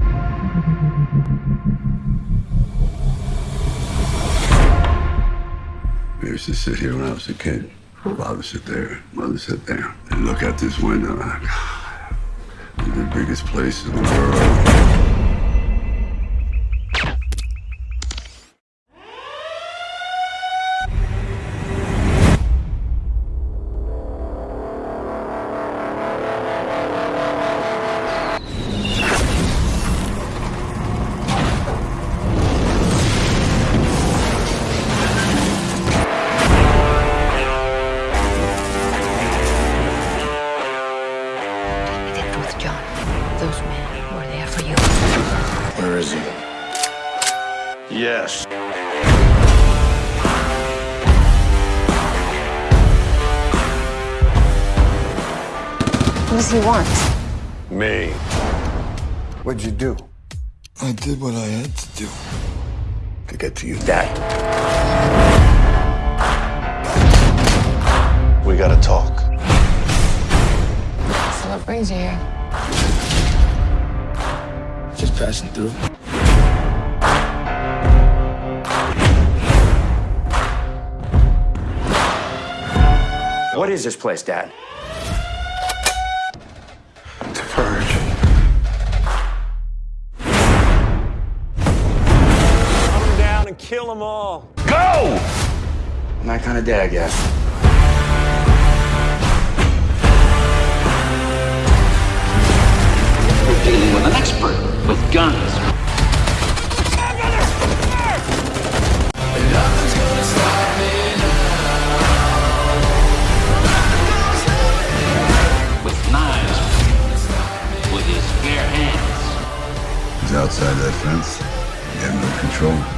I used to sit here when I was a kid. Father sit there, mother sit there, and look out this window. The biggest place in the world. With John. Those men were there for you. Where is he? Yes. What does he want? Me. What'd you do? I did what I had to do. To get to you, Dad. We gotta talk. So what brings you here? Just passing through. What is this place, Dad? The Purge. Hunt them down and kill them all. Go! I'm that kind of dad, I guess. He's outside that fence. You have no control.